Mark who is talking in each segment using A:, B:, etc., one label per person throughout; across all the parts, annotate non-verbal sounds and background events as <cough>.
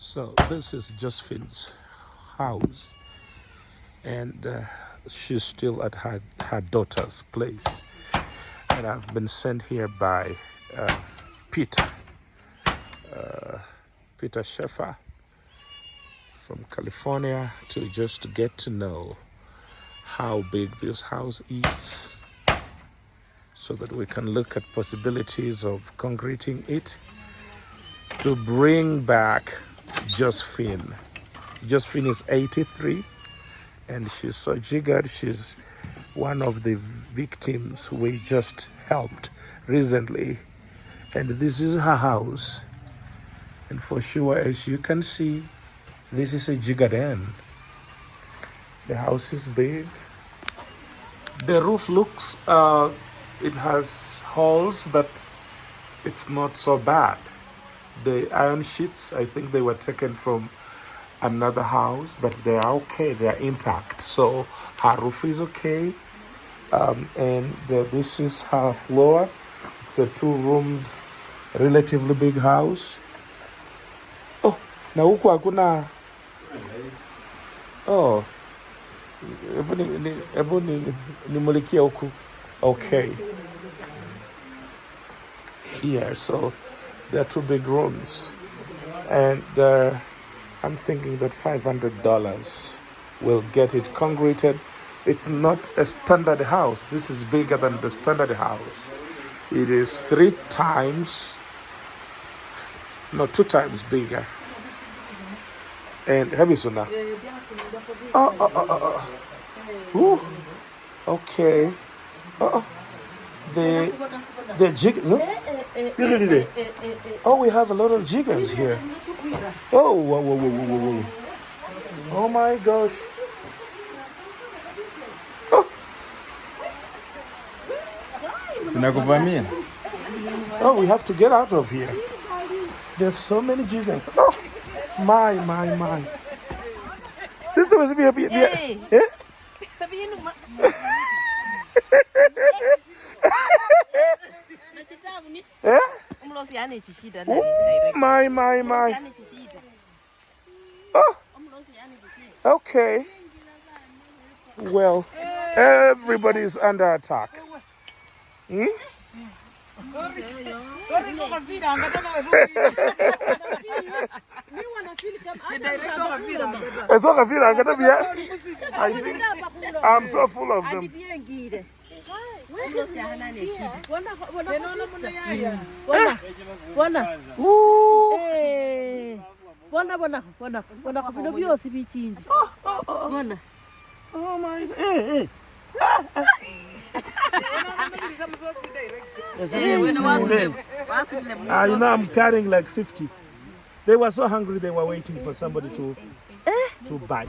A: So this is Josephine's house, and uh, she's still at her, her daughter's place. And I've been sent here by uh, Peter, uh, Peter Sheffer from California to just get to know how big this house is so that we can look at possibilities of concreting it to bring back Josephine. Josephine is 83 and she's so jiggered. She's one of the victims we just helped recently. And this is her house. And for sure, as you can see, this is a jiggered end. The house is big. The roof looks, uh, it has holes, but it's not so bad. The iron sheets, I think they were taken from another house, but they are okay, they are intact. So her roof is okay. Um, and uh, this is her floor. It's a two roomed, relatively big house. Oh, na huku hakuna. Oh, hebu ni- ni- hebu ni- nimulikie huku. Okay. Yeah, so there are two big rooms. And uh, I'm thinking that $500 will get it concreted. It's not a standard house. This is bigger than the standard house. It is three times, no, two times bigger. And heavy sooner. Oh, oh, oh, oh, oh. Ooh. Okay. Oh, the the jig. Look at it. Oh, we have a lot of jiggers here. Oh, whoa, whoa, whoa, whoa, whoa, whoa. Oh my gosh. Oh.
B: Tunakuvamia.
A: Oh, we have to get out of here. There's so many jiggers. Oh, my, my, my. Sister was here. here- here- Oh, my, my, my. Oh, okay. Well, everybody's under attack. Hmm? I think I'm so full of them.
C: unosiyahana neshida bona bona byosi
A: bikingi like 50. They were so hungry, they were waiting for somebody to to bite.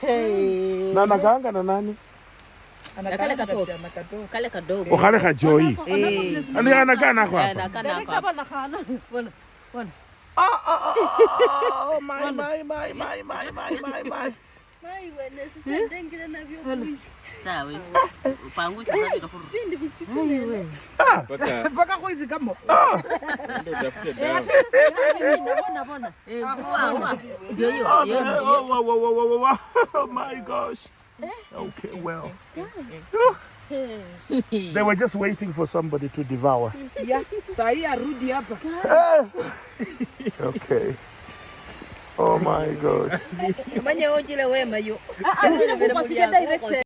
C: Hey.
A: Na anakaanga na nani?
D: Kale kadogo.
C: Kale kadogo.
A: Kale kajoi. Eh. Ani anakaa nako hapa.
C: Oh, oh, oh,
A: oh, oh, my, my, my, my, my, my, my, my. Ah. <laughs> Ah. my gosh. Okay well. They were just waiting for somebody to devour.
D: Yeah eh. <laughs>
A: okay. Oh my gosh.